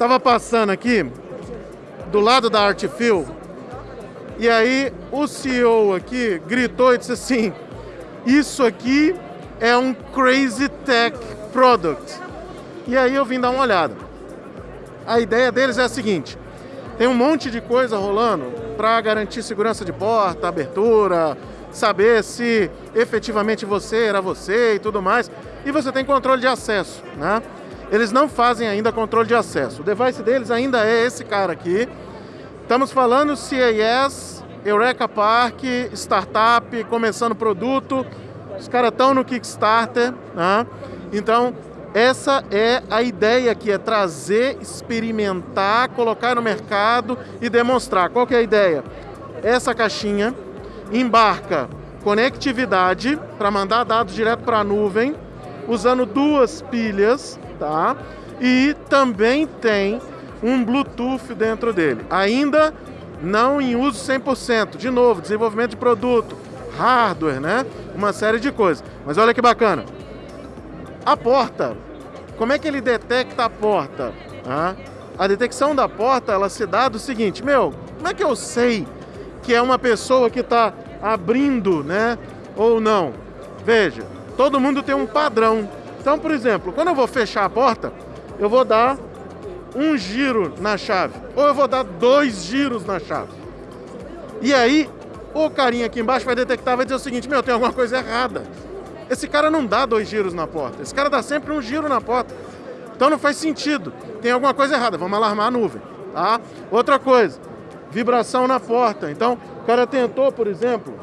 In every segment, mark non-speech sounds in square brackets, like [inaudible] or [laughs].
Tava passando aqui do lado da Artfil e aí o CEO aqui gritou e disse assim: Isso aqui é um Crazy Tech Product. E aí eu vim dar uma olhada. A ideia deles é a seguinte: tem um monte de coisa rolando para garantir segurança de porta, abertura, saber se efetivamente você era você e tudo mais. E você tem controle de acesso, né? Eles não fazem ainda controle de acesso. O device deles ainda é esse cara aqui. Estamos falando CAS, Eureka Park, startup, começando produto. Os caras estão no Kickstarter, né? Então, essa é a ideia aqui, é trazer, experimentar, colocar no mercado e demonstrar. Qual que é a ideia? Essa caixinha embarca conectividade para mandar dados direto para a nuvem, usando duas pilhas, tá? E também tem um Bluetooth dentro dele. Ainda não em uso 100%. De novo, desenvolvimento de produto, hardware, né? Uma série de coisas. Mas olha que bacana. A porta, como é que ele detecta a porta? Ah, a detecção da porta, ela se dá do seguinte, meu, como é que eu sei que é uma pessoa que está abrindo, né? Ou não? Veja, todo mundo tem um padrão. Então, por exemplo, quando eu vou fechar a porta, eu vou dar um giro na chave, ou eu vou dar dois giros na chave. E aí, o carinha aqui embaixo vai detectar, vai dizer o seguinte, meu, tem alguma coisa errada. Esse cara não dá dois giros na porta, esse cara dá sempre um giro na porta. Então não faz sentido, tem alguma coisa errada, vamos alarmar a nuvem, tá? Outra coisa, vibração na porta. Então, o cara tentou, por exemplo,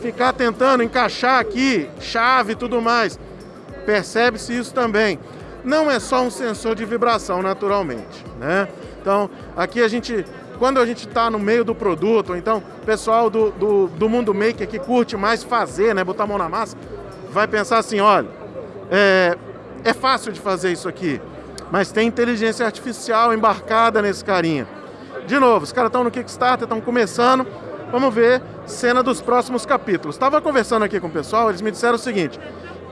ficar tentando encaixar aqui, chave e tudo mais. Percebe-se isso também não é só um sensor de vibração naturalmente, né? Então, aqui a gente, quando a gente está no meio do produto, então o pessoal do, do, do, mundo maker que curte mais fazer, né, botar a mão na massa, vai pensar assim, olha, é, é fácil de fazer isso aqui, mas tem inteligência artificial embarcada nesse carinha. De novo, os caras estão no Kickstarter, estão começando, vamos ver cena dos próximos capítulos. Estava conversando aqui com o pessoal, eles me disseram o seguinte,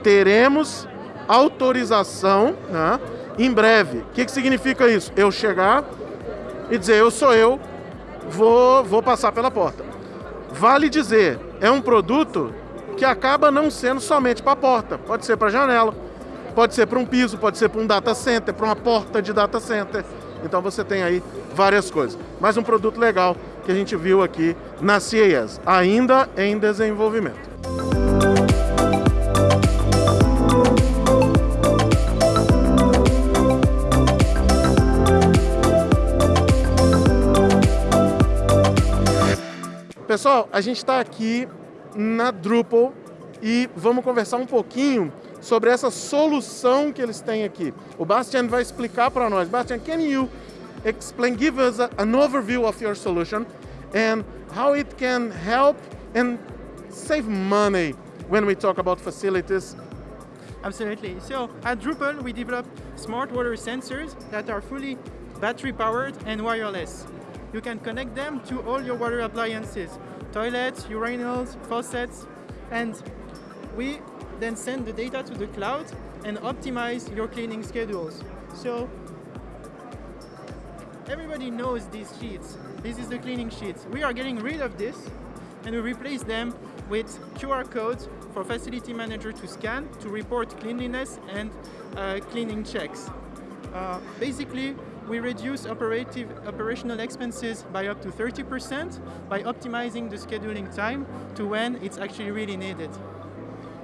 teremos autorização né, em breve. O que, que significa isso? Eu chegar e dizer, eu sou eu, vou, vou passar pela porta. Vale dizer, é um produto que acaba não sendo somente para a porta, pode ser para a janela, pode ser para um piso, pode ser para um data center, para uma porta de data center. Então você tem aí várias coisas. Mais um produto legal que a gente viu aqui na CES, ainda em desenvolvimento. Pessoal, a gente está aqui na Drupal e vamos conversar um pouquinho sobre essa solução que eles têm aqui. O Bastian vai explicar para nós. Bastian, can you explain, give us a, an overview of your solution and how it can help and save money when we talk about facilities? Absolutely. So at Drupal, we develop smart water sensors that are fully battery powered and wireless. you can connect them to all your water appliances, toilets, urinals, faucets, and we then send the data to the cloud and optimize your cleaning schedules. So everybody knows these sheets. This is the cleaning sheets. We are getting rid of this and we replace them with QR codes for facility manager to scan to report cleanliness and uh, cleaning checks. Uh, basically, we reduce operative, operational expenses by up to 30% by optimizing the scheduling time to when it's actually really needed.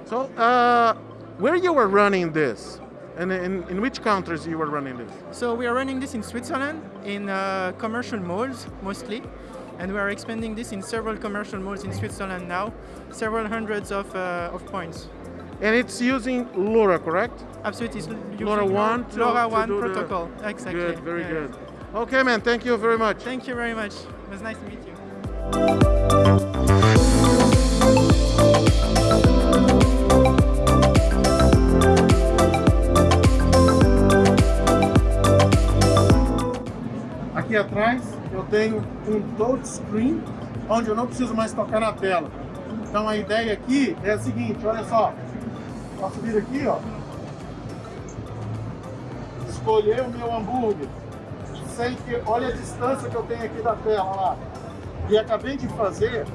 So, uh, where you were running this? And in, in which countries you were running this? So we are running this in Switzerland, in uh, commercial malls mostly, and we are expanding this in several commercial malls in Switzerland now, several hundreds of, uh, of points. And it's using LoRa, correct? Absolutely. It's LoRa 1 to, LoRa 1 protocol. The... Exactly. Good, very yeah. good. Okay, man, thank you very much. Thank you very much. It was nice to meet you. Aqui atrás eu tenho um touchscreen onde eu não preciso mais tocar na tela. Então a ideia aqui é a seguinte, olha só, Posso vir aqui, ó. escolher o meu hambúrguer, sem que, olha a distância que eu tenho aqui da tela lá. E acabei de fazer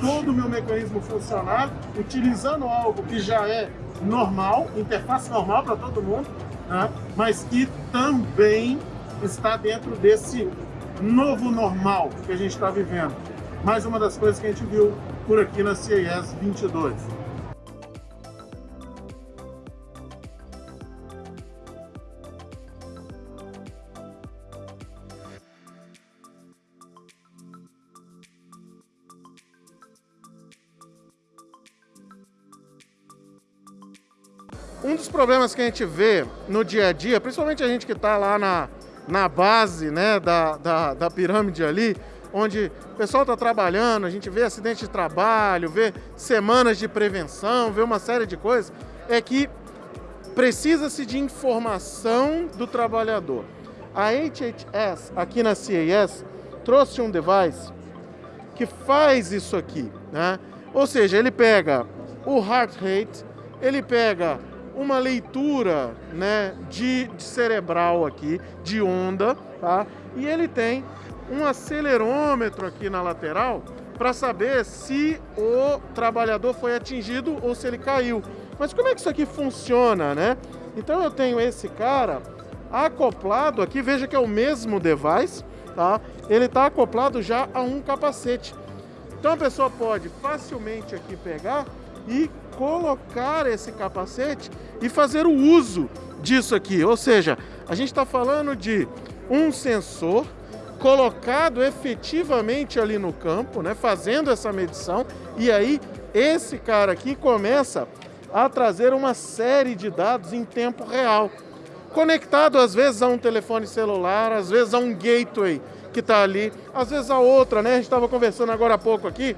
todo o meu mecanismo funcionar utilizando algo que já é normal, interface normal para todo mundo, né? mas que também está dentro desse novo normal que a gente está vivendo. Mais uma das coisas que a gente viu por aqui na CES 22. Um dos problemas que a gente vê no dia a dia, principalmente a gente que está lá na, na base né, da, da, da pirâmide ali, onde o pessoal está trabalhando, a gente vê acidente de trabalho, vê semanas de prevenção, vê uma série de coisas, é que precisa-se de informação do trabalhador. A HHS, aqui na CAS, trouxe um device que faz isso aqui, né? Ou seja, ele pega o heart rate, ele pega uma leitura né, de, de cerebral aqui, de onda, tá? E ele tem um acelerômetro aqui na lateral para saber se o trabalhador foi atingido ou se ele caiu. Mas como é que isso aqui funciona, né? Então eu tenho esse cara acoplado aqui, veja que é o mesmo device, tá? Ele está acoplado já a um capacete. Então a pessoa pode facilmente aqui pegar e colocar esse capacete e fazer o uso disso aqui. Ou seja, a gente está falando de um sensor colocado efetivamente ali no campo, né, fazendo essa medição, e aí esse cara aqui começa a trazer uma série de dados em tempo real, conectado às vezes a um telefone celular, às vezes a um gateway que está ali, às vezes a outra, né? A gente estava conversando agora há pouco aqui,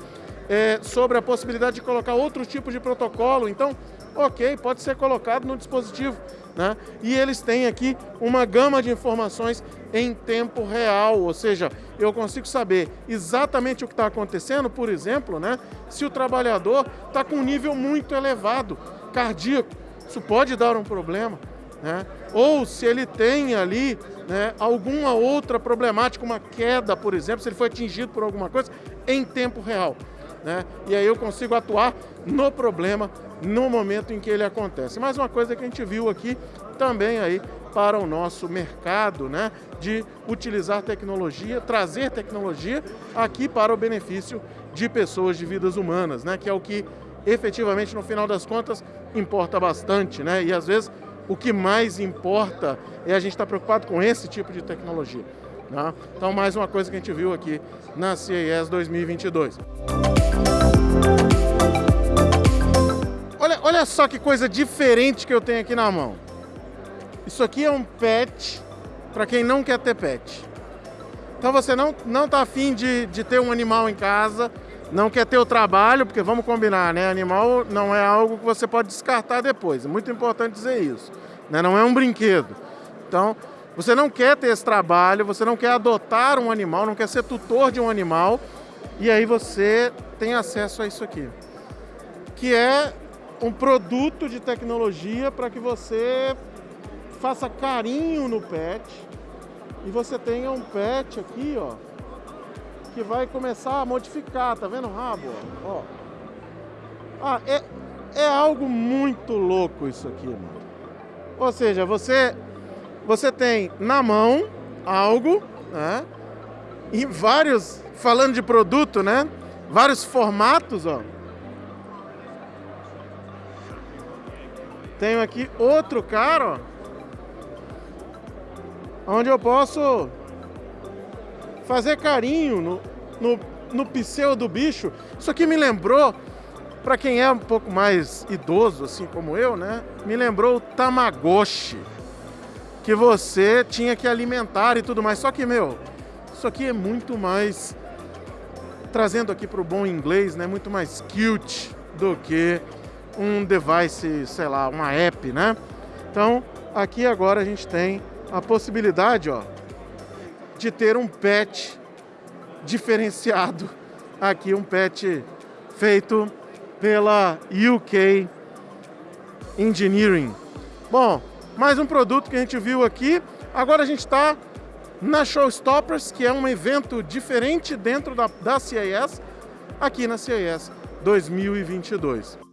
é, sobre a possibilidade de colocar outro tipo de protocolo. Então, ok, pode ser colocado no dispositivo. Né? E eles têm aqui uma gama de informações em tempo real, ou seja, eu consigo saber exatamente o que está acontecendo, por exemplo, né? se o trabalhador está com um nível muito elevado cardíaco, isso pode dar um problema. Né? Ou se ele tem ali né, alguma outra problemática, uma queda, por exemplo, se ele foi atingido por alguma coisa, em tempo real né? E aí eu consigo atuar no problema no momento em que ele acontece. Mais uma coisa que a gente viu aqui também aí para o nosso mercado, né, de utilizar tecnologia, trazer tecnologia aqui para o benefício de pessoas, de vidas humanas, né, que é o que efetivamente no final das contas importa bastante, né? E às vezes o que mais importa é a gente estar preocupado com esse tipo de tecnologia. Né? Então mais uma coisa que a gente viu aqui na CES 2022. Olha, só que coisa diferente que eu tenho aqui na mão. Isso aqui é um pet para quem não quer ter pet. Então você não, não tá afim de, de ter um animal em casa, não quer ter o trabalho, porque vamos combinar, né? Animal não é algo que você pode descartar depois. É muito importante dizer isso. Né? Não é um brinquedo. Então, você não quer ter esse trabalho, você não quer adotar um animal, não quer ser tutor de um animal, e aí você tem acesso a isso aqui, que é um produto de tecnologia para que você faça carinho no pet e você tenha um pet aqui, ó, que vai começar a modificar, tá vendo o rabo? Ó. Ah, é, é algo muito louco isso aqui, mano. Ou seja, você, você tem na mão algo, né? E vários, falando de produto, né? vários formatos, ó. Tenho aqui outro cara, ó. Onde eu posso fazer carinho no, no, no pseu do bicho. Isso aqui me lembrou, para quem é um pouco mais idoso, assim como eu, né? Me lembrou o Tamagotchi. Que você tinha que alimentar e tudo mais. Só que, meu, isso aqui é muito mais trazendo aqui para o bom inglês, né, muito mais cute do que um device, sei lá, uma app, né? Então, aqui agora a gente tem a possibilidade, ó, de ter um pet diferenciado. [laughs] Aqui um pet feito pela UK Engineering. Bom, mais um produto que a gente viu aqui. Agora a gente está na Showstoppers, que é um evento diferente dentro da, da CIS, aqui na CIS 2022.